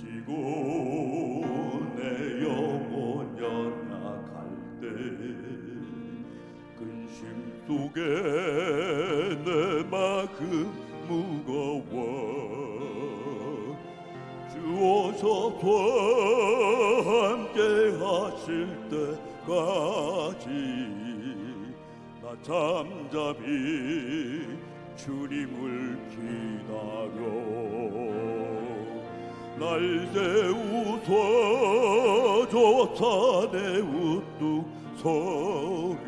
지고 내 영혼 연약할 때 근심 속에 내 마음 무거워 주어서 함께 하실 때까지 나 잠잠히 주님을 기다려. 날저 산의 우뚝 소리.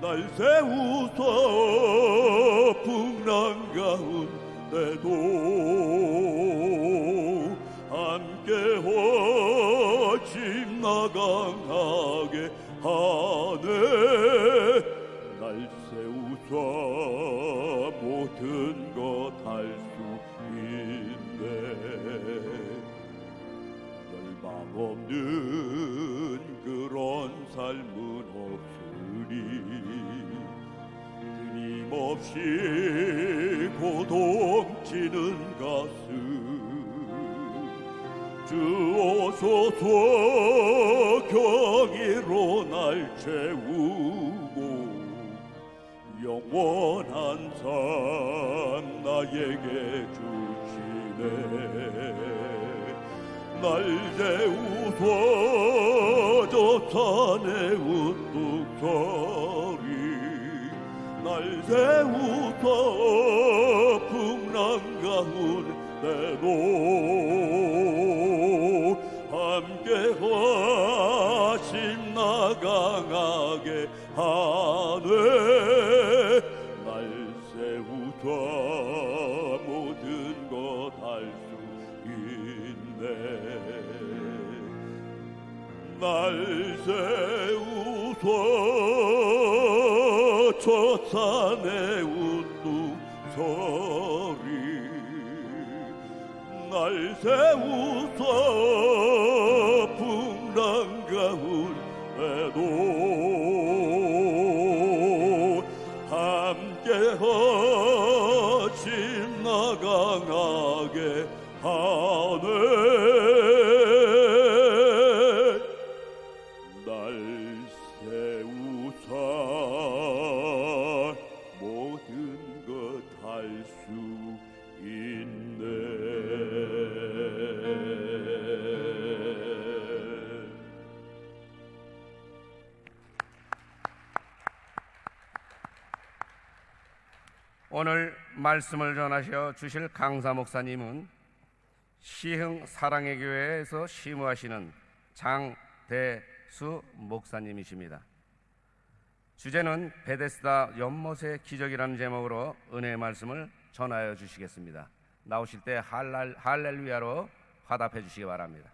날 세우소 풍랑 가운데도. 함께 호심 나강하게 하네. 날 세우소 모든 것할수 없는 그런 삶은 없으리. 끊임없이 고동치는 가슴. 주오소서 경이로 날 채우고 영원한 삶 나에게 주시네 날 세우소 저 산의 우뚝 소리. 날 세우소 풍랑 가운데도. 함께 하심 나강하게 하네. 날 세우소 모든 것할수 있네 날 세우소 저 산의 우뚝 소리. 날 세우소 풍랑 가운데도. 함께 하심 나강하게 하 날 세우사 모든 것 할 수 있네. 오늘 말씀을 전하셔 주실 강사 목사님은 시흥 사랑의 교회에서 시무하시는 장대 수 목사님이십니다. 주제는 베데스다 연못의 기적이라는 제목으로 은혜의 말씀을 전하여 주시겠습니다. 나오실 때 할랄, 할렐루야로 화답해 주시기 바랍니다.